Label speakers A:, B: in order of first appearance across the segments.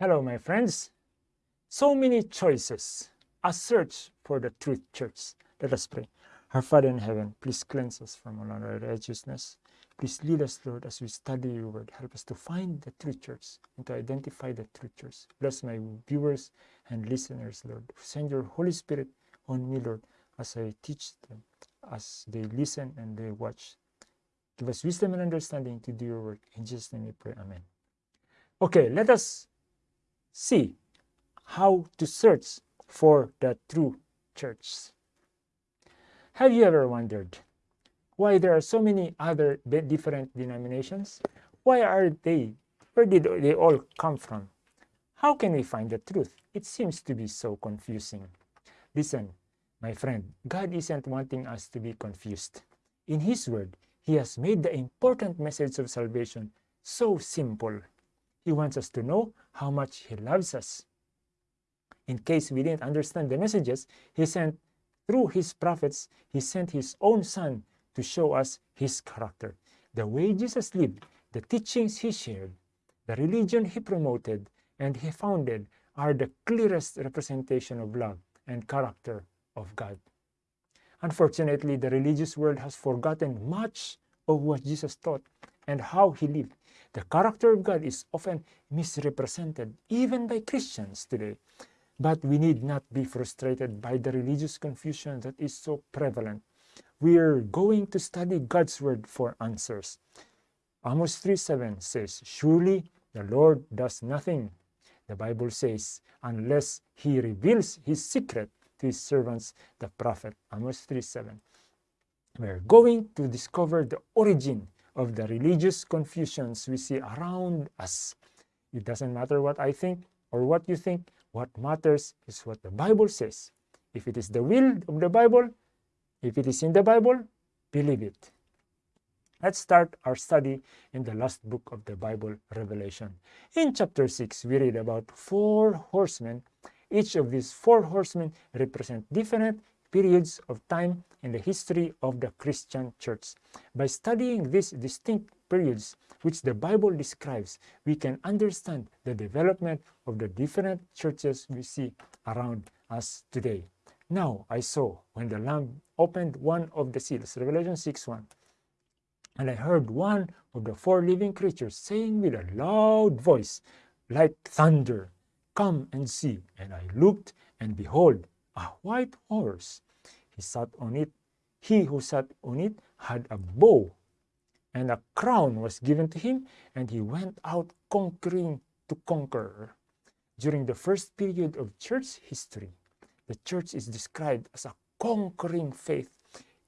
A: Hello, my friends. So many choices, a search for the truth church. Let us pray. Our Father in heaven, please cleanse us from all unrighteousness. Please lead us, Lord, as we study your word. Help us to find the true church and to identify the true church. Bless my viewers and listeners, Lord. Send your Holy Spirit on me, Lord, as I teach them, as they listen and they watch. Give us wisdom and understanding to do your work. In Jesus' name we pray. Amen. Okay, let us see how to search for the true church. Have you ever wondered why there are so many other different denominations? Why are they, where did they all come from? How can we find the truth? It seems to be so confusing. Listen, my friend, God isn't wanting us to be confused. In His Word, He has made the important message of salvation so simple. He wants us to know how much He loves us. In case we didn't understand the messages, He sent through His prophets, He sent His own Son to show us His character. The way Jesus lived, the teachings He shared, the religion He promoted and He founded are the clearest representation of love and character of God. Unfortunately, the religious world has forgotten much of what Jesus taught and how he lived. The character of God is often misrepresented, even by Christians today. But we need not be frustrated by the religious confusion that is so prevalent. We are going to study God's word for answers. Amos 3.7 says, Surely the Lord does nothing, the Bible says, unless he reveals his secret to his servants, the prophet. Amos 3.7. We're going to discover the origin of the religious confusions we see around us. It doesn't matter what I think or what you think. What matters is what the Bible says. If it is the will of the Bible, if it is in the Bible, believe it. Let's start our study in the last book of the Bible, Revelation. In chapter 6, we read about four horsemen. Each of these four horsemen represent different periods of time in the history of the Christian church. By studying these distinct periods which the Bible describes, we can understand the development of the different churches we see around us today. Now I saw when the Lamb opened one of the seals, Revelation 6 1, and I heard one of the four living creatures saying with a loud voice, like thunder, Come and see. And I looked, and behold, a white horse. He sat on it. He who sat on it had a bow, and a crown was given to him, and he went out conquering to conquer. During the first period of church history, the church is described as a conquering faith.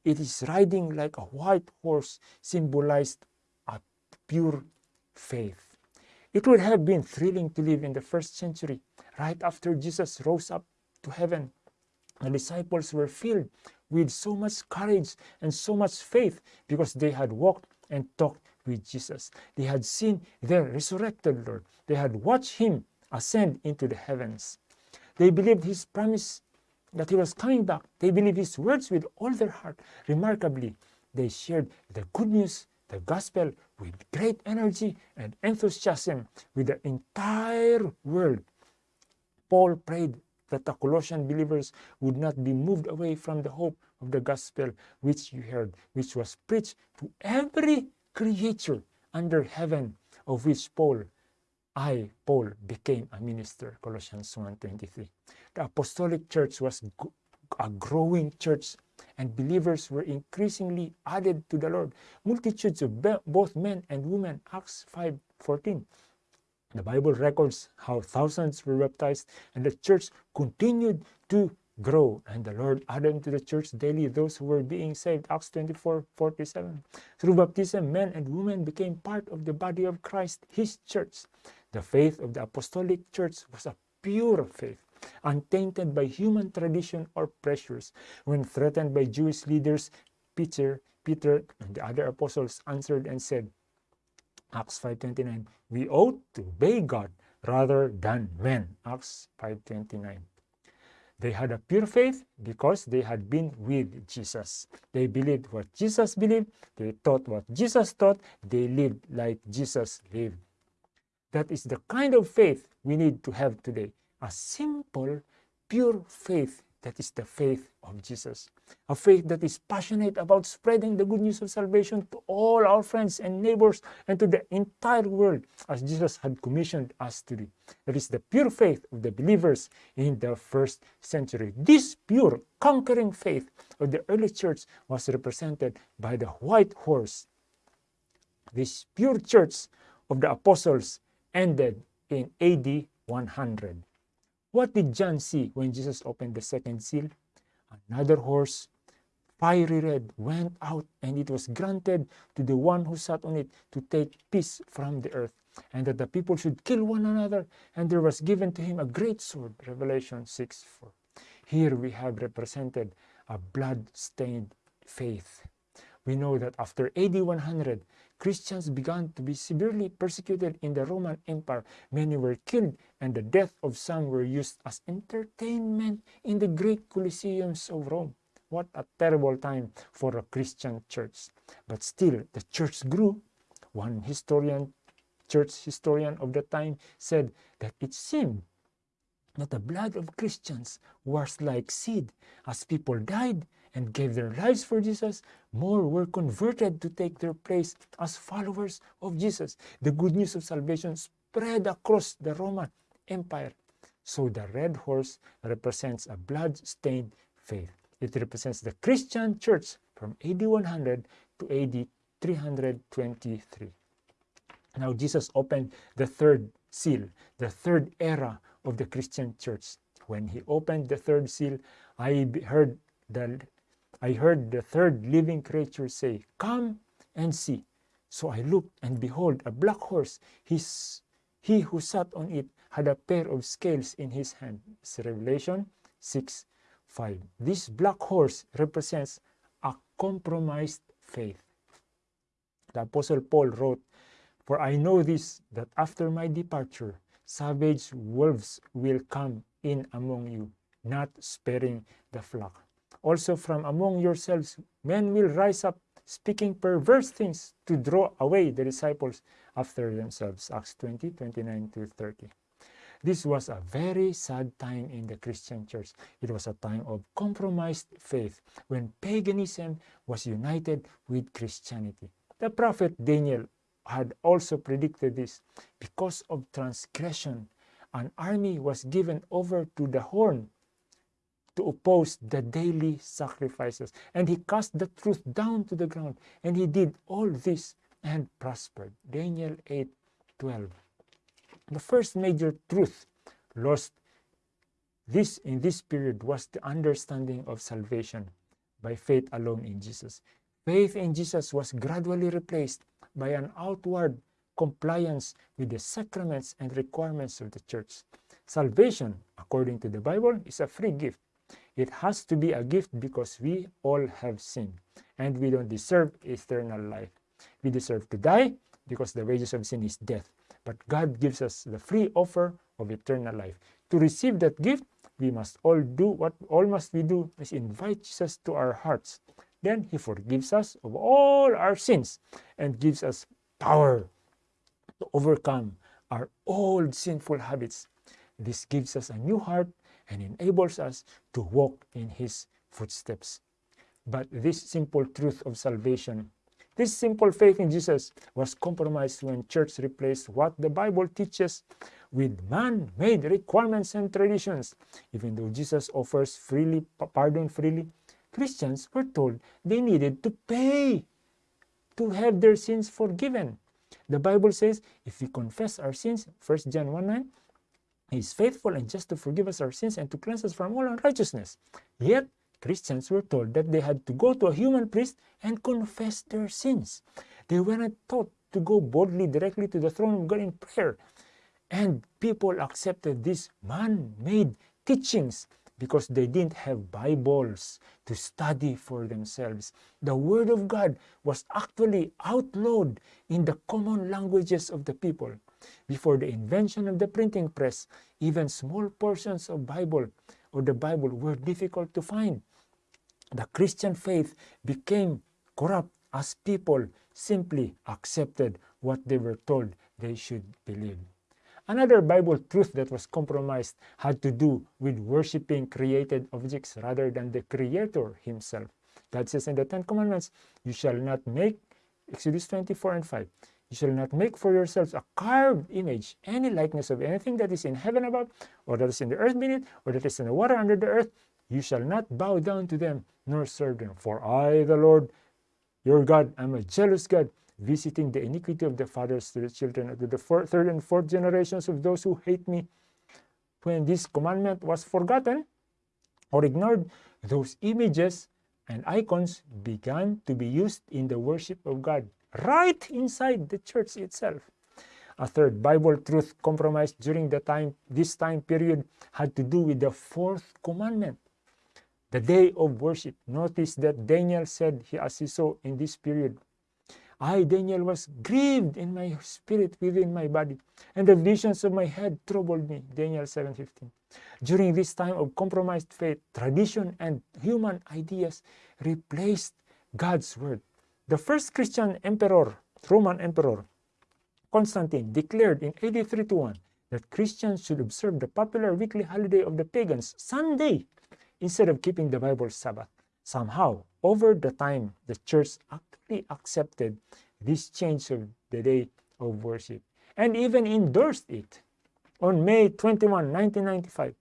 A: It is riding like a white horse, symbolized a pure faith. It would have been thrilling to live in the first century, right after Jesus rose up to heaven the disciples were filled with so much courage and so much faith because they had walked and talked with Jesus. They had seen their resurrected Lord. They had watched him ascend into the heavens. They believed his promise that he was coming back. They believed his words with all their heart. Remarkably, they shared the good news, the gospel, with great energy and enthusiasm with the entire world. Paul prayed that the Colossian believers would not be moved away from the hope of the gospel which you heard, which was preached to every creature under heaven, of which Paul, I, Paul, became a minister, Colossians 1.23. The apostolic church was a growing church and believers were increasingly added to the Lord. Multitudes of both men and women, Acts 5.14. The Bible records how thousands were baptized and the church continued to grow. And the Lord added to the church daily those who were being saved. Acts 24 47. Through baptism, men and women became part of the body of Christ, his church. The faith of the apostolic church was a pure faith, untainted by human tradition or pressures. When threatened by Jewish leaders, Peter, Peter and the other apostles answered and said, Acts 5.29, we ought to obey God rather than men. Acts 5.29. They had a pure faith because they had been with Jesus. They believed what Jesus believed. They taught what Jesus taught. They lived like Jesus lived. That is the kind of faith we need to have today. A simple, pure faith that is the faith of Jesus. A faith that is passionate about spreading the good news of salvation to all our friends and neighbors and to the entire world as Jesus had commissioned us to do. That is the pure faith of the believers in the first century. This pure, conquering faith of the early church was represented by the white horse. This pure church of the apostles ended in AD 100. What did John see when Jesus opened the second seal? Another horse, fiery red, went out, and it was granted to the one who sat on it to take peace from the earth, and that the people should kill one another, and there was given to him a great sword. Revelation 6 4. Here we have represented a blood-stained faith. We know that after AD 100, Christians began to be severely persecuted in the Roman Empire. Many were killed, and the death of some were used as entertainment in the great Colosseums of Rome. What a terrible time for a Christian church. But still, the church grew. One historian, church historian of the time, said that it seemed that the blood of Christians was like seed. As people died, and gave their lives for Jesus, more were converted to take their place as followers of Jesus. The good news of salvation spread across the Roman Empire. So the red horse represents a blood-stained faith. It represents the Christian church from AD 100 to AD 323. Now Jesus opened the third seal, the third era of the Christian church. When he opened the third seal, I heard the I heard the third living creature say, Come and see. So I looked, and behold, a black horse. His, he who sat on it had a pair of scales in his hand. It's Revelation 6 5. This black horse represents a compromised faith. The Apostle Paul wrote, For I know this, that after my departure, savage wolves will come in among you, not sparing the flock. Also from among yourselves men will rise up speaking perverse things to draw away the disciples after themselves. Acts 20, 29 to 30. This was a very sad time in the Christian church. It was a time of compromised faith when paganism was united with Christianity. The prophet Daniel had also predicted this. Because of transgression, an army was given over to the horn to oppose the daily sacrifices. And he cast the truth down to the ground. And he did all this and prospered. Daniel 8 12. The first major truth lost this in this period was the understanding of salvation by faith alone in Jesus. Faith in Jesus was gradually replaced by an outward compliance with the sacraments and requirements of the church. Salvation, according to the Bible, is a free gift it has to be a gift because we all have sinned and we don't deserve eternal life. We deserve to die because the wages of sin is death. But God gives us the free offer of eternal life. To receive that gift, we must all do what all must we do is invite Jesus to our hearts. Then he forgives us of all our sins and gives us power to overcome our old sinful habits. This gives us a new heart and enables us to walk in his footsteps. But this simple truth of salvation, this simple faith in Jesus was compromised when church replaced what the Bible teaches with man-made requirements and traditions. Even though Jesus offers freely, pardon freely, Christians were told they needed to pay to have their sins forgiven. The Bible says if we confess our sins, 1 John 1 9, he is faithful and just to forgive us our sins and to cleanse us from all unrighteousness. Yet, Christians were told that they had to go to a human priest and confess their sins. They weren't taught to go boldly directly to the throne of God in prayer. And people accepted these man-made teachings because they didn't have Bibles to study for themselves. The Word of God was actually outlawed in the common languages of the people. Before the invention of the printing press, even small portions of Bible or the Bible were difficult to find. The Christian faith became corrupt as people simply accepted what they were told they should believe. Another Bible truth that was compromised had to do with worshiping created objects rather than the Creator Himself. God says in the Ten Commandments, You shall not make, Exodus 24 and 5, You shall not make for yourselves a carved image, any likeness of anything that is in heaven above, or that is in the earth beneath, or that is in the water under the earth. You shall not bow down to them, nor serve them. For I, the Lord, your God, am a jealous God, visiting the iniquity of the fathers to the children, to the fourth, third and fourth generations of those who hate me. When this commandment was forgotten or ignored, those images and icons began to be used in the worship of God right inside the church itself. A third Bible truth compromised during the time this time period had to do with the fourth commandment, the day of worship. Notice that Daniel said he as he saw in this period I, Daniel, was grieved in my spirit within my body, and the visions of my head troubled me. Daniel 7:15. During this time of compromised faith, tradition and human ideas replaced God's word. The first Christian emperor, Roman emperor, Constantine, declared in AD 321 that Christians should observe the popular weekly holiday of the pagans, Sunday, instead of keeping the Bible Sabbath. Somehow, over the time, the church actually accepted this change of the day of worship and even endorsed it. On May 21, 1995,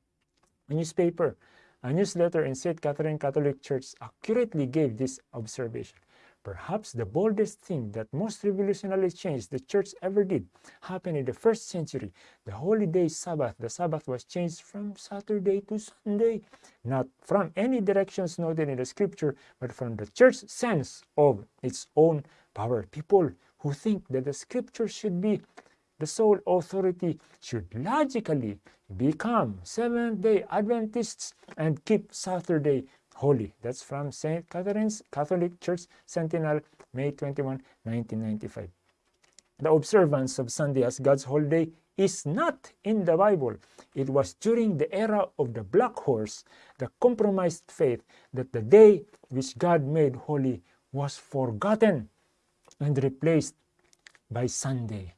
A: a newspaper, a newsletter in St. Catherine Catholic Church accurately gave this observation. Perhaps the boldest thing that most revolutionary change the church ever did happened in the first century. The holy day Sabbath, the Sabbath was changed from Saturday to Sunday, not from any directions noted in the scripture, but from the church's sense of its own power. People who think that the scripture should be the sole authority should logically become Seventh day Adventists and keep Saturday holy. That's from St. Catherine's Catholic Church Sentinel, May 21, 1995. The observance of Sunday as God's holiday is not in the Bible. It was during the era of the black horse, the compromised faith, that the day which God made holy was forgotten and replaced by Sunday.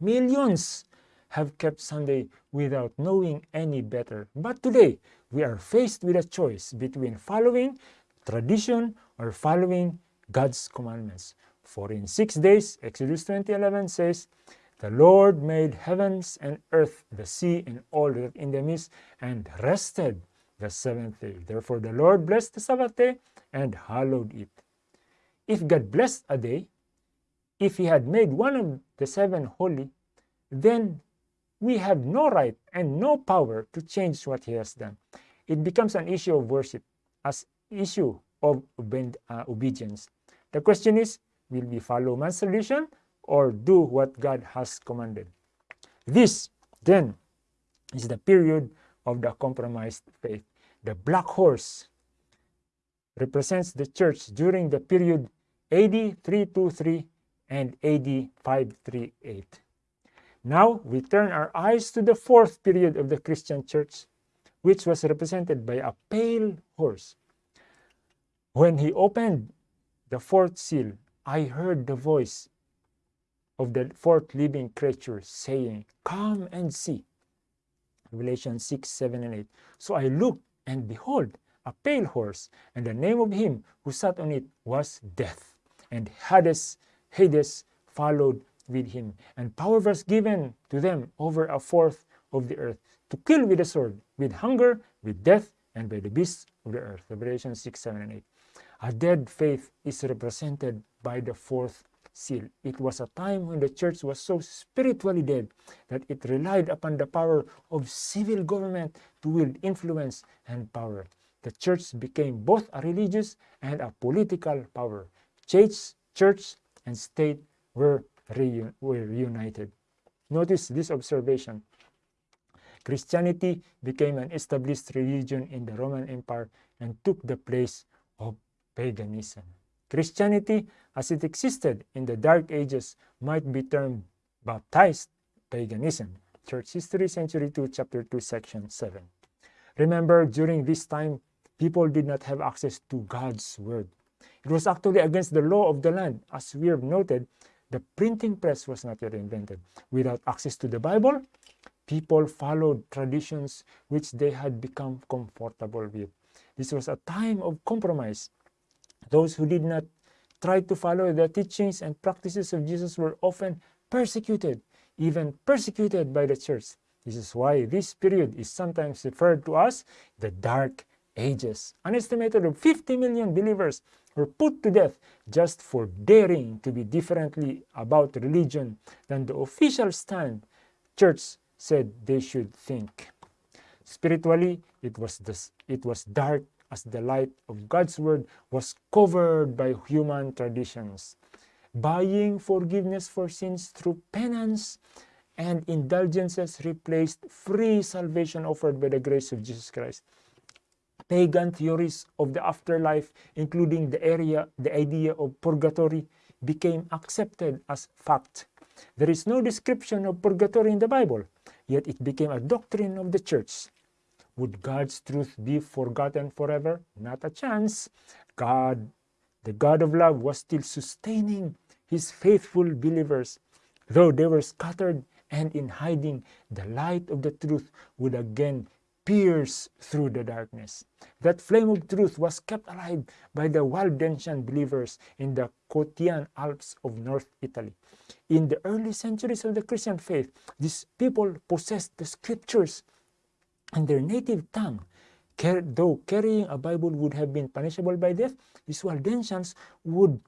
A: Millions have kept Sunday without knowing any better. But today, we are faced with a choice between following tradition or following God's commandments. For in six days, Exodus 20:11 says, the Lord made heavens and earth, the sea, and all that in them is, and rested the seventh day. Therefore, the Lord blessed the Sabbath day and hallowed it. If God blessed a day, if He had made one of the seven holy, then we have no right and no power to change what He has done it becomes an issue of worship as issue of uh, obedience. The question is, will we follow man's tradition or do what God has commanded? This, then, is the period of the compromised faith. The black horse represents the church during the period AD 323 and AD 538. Now we turn our eyes to the fourth period of the Christian church, which was represented by a pale horse. When he opened the fourth seal, I heard the voice of the fourth living creature saying, Come and see. Revelation 6, 7, and 8. So I looked, and behold, a pale horse, and the name of him who sat on it was Death. And Hades, Hades followed with him, and power was given to them over a fourth of the earth to kill with the sword, with hunger, with death, and by the beasts of the earth. Revelation 6, 7, and 8. A dead faith is represented by the fourth seal. It was a time when the church was so spiritually dead that it relied upon the power of civil government to wield influence and power. The church became both a religious and a political power. Church, church and state were, were reunited. Notice this observation. Christianity became an established religion in the Roman Empire and took the place of paganism. Christianity, as it existed in the Dark Ages, might be termed baptized paganism. Church History, Century 2, Chapter 2, Section 7. Remember, during this time, people did not have access to God's Word. It was actually against the law of the land, as we have noted, the printing press was not yet invented. Without access to the Bible, people followed traditions which they had become comfortable with. This was a time of compromise. Those who did not try to follow the teachings and practices of Jesus were often persecuted, even persecuted by the church. This is why this period is sometimes referred to as the Dark Ages. An estimated of 50 million believers were put to death just for daring to be differently about religion than the official stand church said they should think. Spiritually, it was, this, it was dark as the light of God's word was covered by human traditions. Buying forgiveness for sins through penance and indulgences replaced free salvation offered by the grace of Jesus Christ. Pagan theories of the afterlife, including the area, the idea of purgatory, became accepted as fact. There is no description of purgatory in the Bible, yet it became a doctrine of the church. Would God's truth be forgotten forever? Not a chance. God, the God of love, was still sustaining his faithful believers. Though they were scattered and in hiding, the light of the truth would again pierce through the darkness. That flame of truth was kept alive by the Waldensian believers in the Cottian Alps of North Italy. In the early centuries of the Christian faith, these people possessed the scriptures in their native tongue. Though carrying a Bible would have been punishable by death, these Waldensians would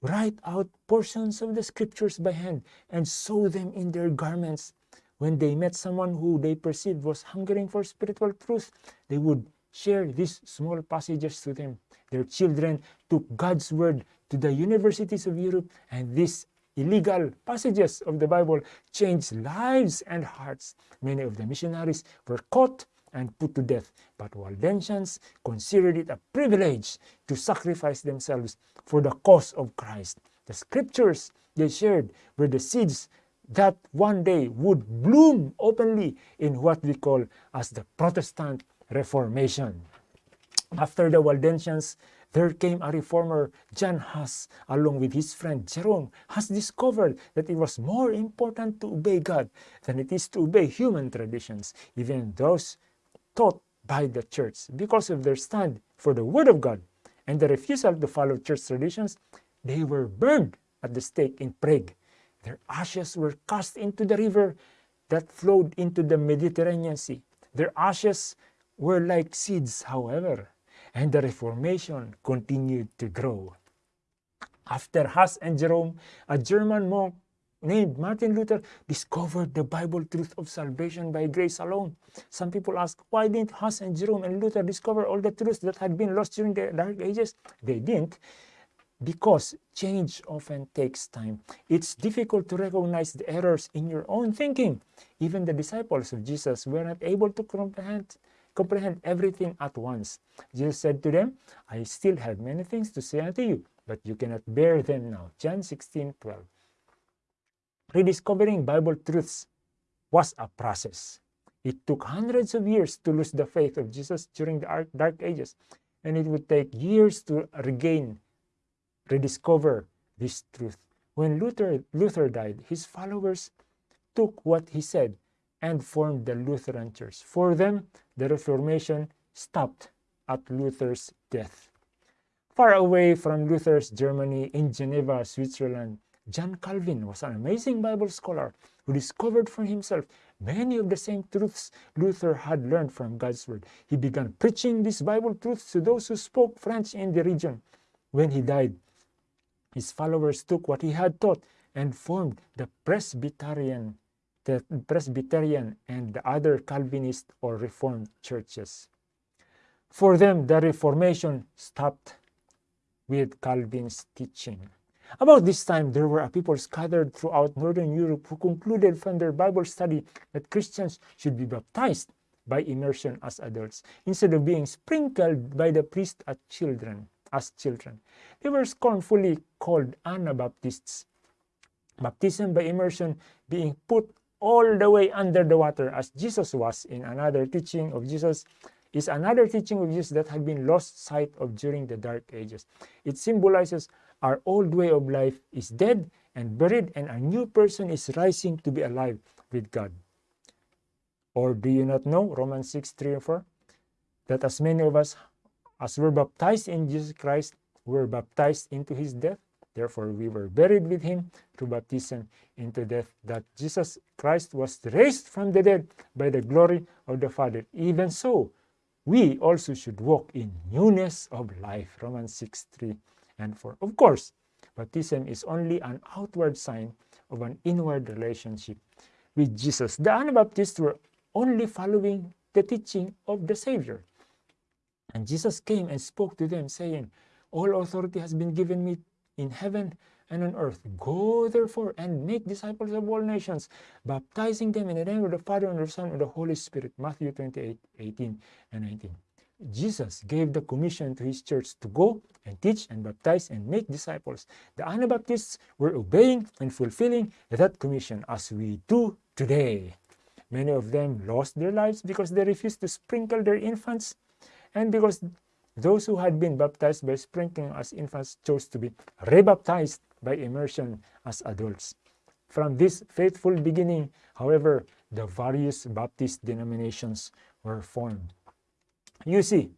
A: write out portions of the scriptures by hand and sew them in their garments. When they met someone who they perceived was hungering for spiritual truth, they would share these small passages to them. Their children took God's word to the universities of Europe, and these illegal passages of the Bible changed lives and hearts. Many of the missionaries were caught and put to death, but Waldensians considered it a privilege to sacrifice themselves for the cause of Christ. The scriptures they shared were the seeds that one day would bloom openly in what we call as the Protestant Reformation. After the Waldensians there came a reformer, John Huss, along with his friend Jerome, has discovered that it was more important to obey God than it is to obey human traditions, even those taught by the church. Because of their stand for the Word of God and the refusal to follow church traditions, they were burned at the stake in Prague. Their ashes were cast into the river that flowed into the Mediterranean Sea. Their ashes were like seeds, however, and the Reformation continued to grow. After Huss and Jerome, a German monk named Martin Luther discovered the Bible truth of salvation by grace alone. Some people ask, why didn't Huss and Jerome and Luther discover all the truths that had been lost during the Dark Ages? They didn't because change often takes time. It's difficult to recognize the errors in your own thinking. Even the disciples of Jesus were not able to comprehend comprehend everything at once. Jesus said to them, I still have many things to say unto you, but you cannot bear them now. John 16, 12. Rediscovering Bible truths was a process. It took hundreds of years to lose the faith of Jesus during the Dark Ages, and it would take years to regain, rediscover this truth. When Luther, Luther died, his followers took what he said and formed the Lutheran Church. For them, the Reformation stopped at Luther's death. Far away from Luther's Germany in Geneva, Switzerland, John Calvin was an amazing Bible scholar who discovered for himself many of the same truths Luther had learned from God's Word. He began preaching these Bible truths to those who spoke French in the region. When he died, his followers took what he had taught and formed the Presbyterian the Presbyterian and the other Calvinist or Reformed churches. For them, the Reformation stopped with Calvin's teaching. About this time, there were a people scattered throughout Northern Europe who concluded from their Bible study that Christians should be baptized by immersion as adults instead of being sprinkled by the priest as children. As children, they were scornfully called Anabaptists. Baptism by immersion being put all the way under the water as Jesus was in another teaching of Jesus is another teaching of Jesus that had been lost sight of during the dark ages. It symbolizes Our old way of life is dead and buried, and a new person is rising to be alive with God. Or do you not know, Romans 6 3 and 4, that as many of us as we were baptized in Jesus Christ we were baptized into his death? Therefore, we were buried with him through baptism into death, that Jesus Christ was raised from the dead by the glory of the Father. Even so, we also should walk in newness of life. Romans 6 3 and 4. Of course, baptism is only an outward sign of an inward relationship with Jesus. The Anabaptists were only following the teaching of the Savior. And Jesus came and spoke to them, saying, All authority has been given me in heaven and on earth. Go therefore and make disciples of all nations, baptizing them in the name of the Father and the Son and the Holy Spirit. Matthew 28 18 and 19. Jesus gave the commission to his church to go and teach and baptize and make disciples. The Anabaptists were obeying and fulfilling that commission as we do today. Many of them lost their lives because they refused to sprinkle their infants and because those who had been baptized by sprinkling as infants chose to be rebaptized by immersion as adults. From this faithful beginning, however, the various Baptist denominations were formed. You see,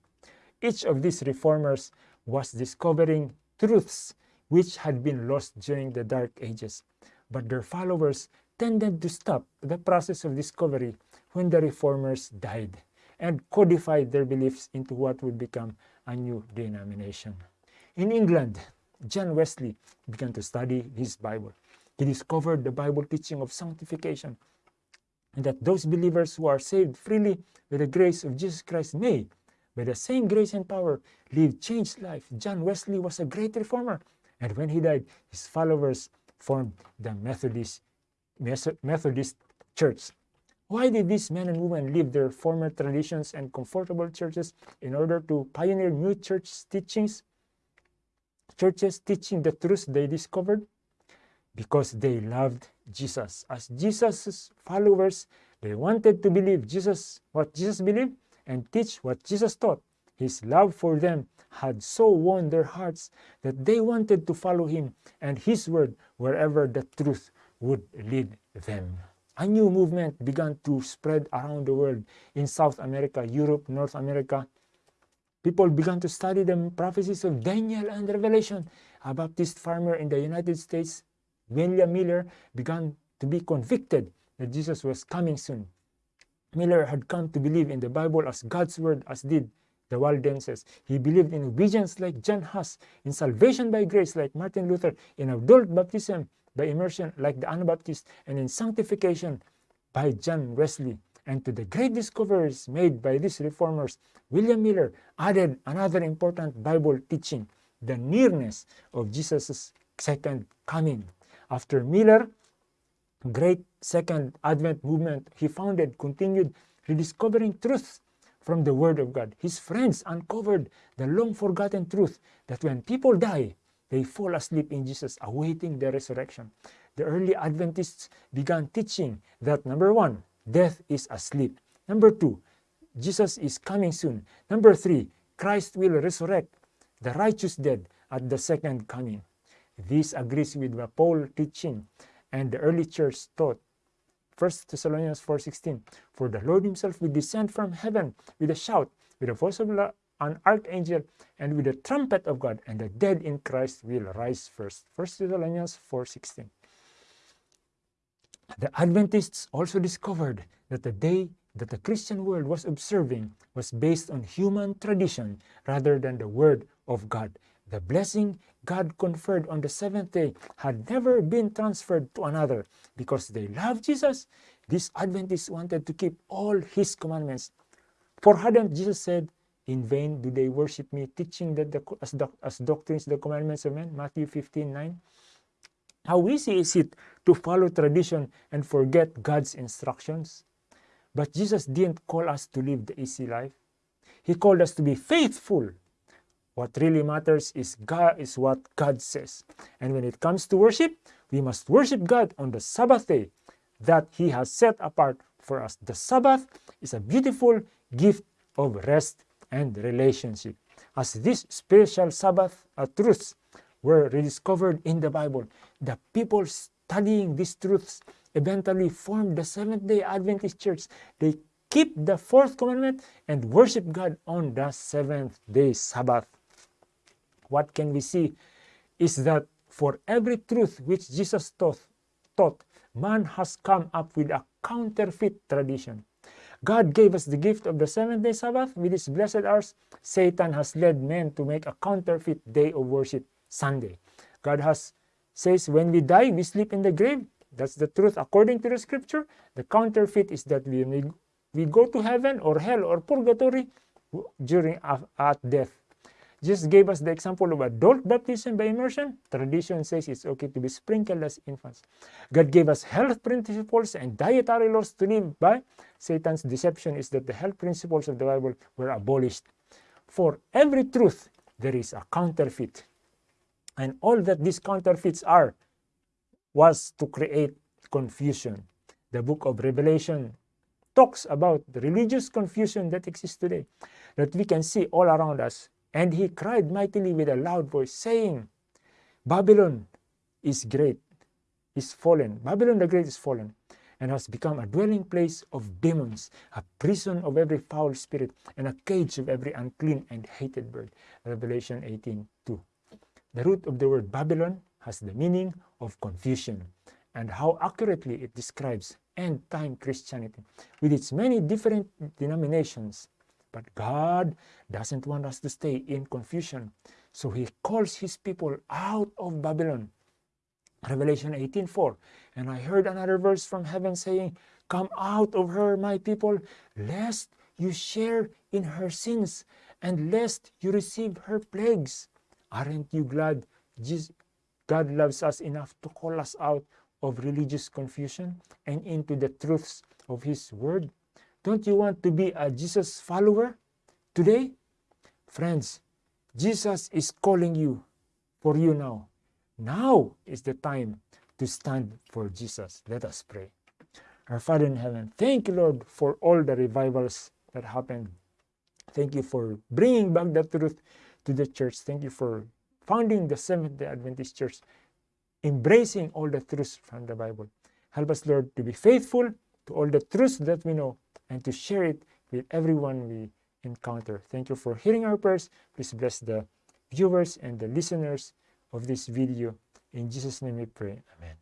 A: each of these reformers was discovering truths which had been lost during the Dark Ages, but their followers tended to stop the process of discovery when the reformers died and codified their beliefs into what would become a new denomination. In England, John Wesley began to study his Bible. He discovered the Bible teaching of sanctification and that those believers who are saved freely by the grace of Jesus Christ may, by the same grace and power, live changed life. John Wesley was a great reformer, and when he died, his followers formed the Methodist, Methodist Church. Why did these men and women leave their former traditions and comfortable churches in order to pioneer new church teachings? Churches teaching the truths they discovered? Because they loved Jesus. As Jesus' followers, they wanted to believe Jesus, what Jesus believed, and teach what Jesus taught. His love for them had so won their hearts that they wanted to follow him and his word wherever the truth would lead them. A new movement began to spread around the world in South America, Europe, North America. People began to study the prophecies of Daniel and Revelation. A Baptist farmer in the United States, William Miller, began to be convicted that Jesus was coming soon. Miller had come to believe in the Bible as God's word, as did the Waldenses. He believed in obedience like John Huss, in salvation by grace like Martin Luther, in adult baptism by immersion like the Anabaptists, and in sanctification by John Wesley. And to the great discoveries made by these reformers, William Miller added another important Bible teaching, the nearness of Jesus' second coming. After Miller, great second Advent movement he founded continued rediscovering truths from the Word of God. His friends uncovered the long forgotten truth that when people die, they fall asleep in Jesus, awaiting the resurrection. The early Adventists began teaching that number one, death is asleep. Number two, Jesus is coming soon. Number three, Christ will resurrect the righteous dead at the second coming. This agrees with the Paul teaching and the early church taught. 1 Thessalonians 4.16 For the Lord himself will descend from heaven with a shout, with the voice of an archangel, and with the trumpet of God, and the dead in Christ will rise first. 1 Thessalonians 4.16 The Adventists also discovered that the day that the Christian world was observing was based on human tradition rather than the Word of God. The blessing God conferred on the seventh day had never been transferred to another. Because they loved Jesus, these Adventists wanted to keep all His commandments. For hadn't Jesus said, In vain do they worship me, teaching that the, as, doc, as doctrines the commandments of men? Matthew 15 9. How easy is it to follow tradition and forget God's instructions? But Jesus didn't call us to live the easy life. He called us to be faithful what really matters is God is what God says. And when it comes to worship, we must worship God on the Sabbath day that He has set apart for us. The Sabbath is a beautiful gift of rest and relationship. As this spiritual Sabbath uh, truths were rediscovered in the Bible. The people studying these truths eventually formed the Seventh day Adventist Church. They keep the fourth commandment and worship God on the seventh day Sabbath. What can we see is that for every truth which Jesus taught, taught man has come up with a counterfeit tradition. God gave us the gift of the seventh day Sabbath with his blessed hours. Satan has led men to make a counterfeit day of worship, Sunday. God has says when we die, we sleep in the grave. That's the truth according to the scripture. The counterfeit is that we, we go to heaven or hell or purgatory during uh, at death. Jesus gave us the example of adult baptism by immersion. Tradition says it's okay to be sprinkled as infants. God gave us health principles and dietary laws to live by. Satan's deception is that the health principles of the Bible were abolished. For every truth, there is a counterfeit. And all that these counterfeits are was to create confusion. The book of Revelation talks about the religious confusion that exists today, that we can see all around us and he cried mightily with a loud voice, saying, Babylon is great, is fallen. Babylon the Great is fallen, and has become a dwelling place of demons, a prison of every foul spirit, and a cage of every unclean and hated bird. Revelation 18 2. The root of the word Babylon has the meaning of confusion, and how accurately it describes end time Christianity with its many different denominations but God doesn't want us to stay in confusion. So he calls his people out of Babylon. Revelation 18:4. And I heard another verse from heaven saying, Come out of her, my people, lest you share in her sins, and lest you receive her plagues. Aren't you glad Jesus, God loves us enough to call us out of religious confusion and into the truths of His Word? Don't you want to be a Jesus follower today? Friends, Jesus is calling you for you now. Now is the time to stand for Jesus. Let us pray. Our Father in heaven, thank you, Lord, for all the revivals that happened. Thank you for bringing back the truth to the church. Thank you for founding the Seventh-day Adventist Church, embracing all the truths from the Bible. Help us, Lord, to be faithful to all the truths that we know and to share it with everyone we encounter. Thank you for hearing our prayers. Please bless the viewers and the listeners of this video. In Jesus' name we pray. Amen.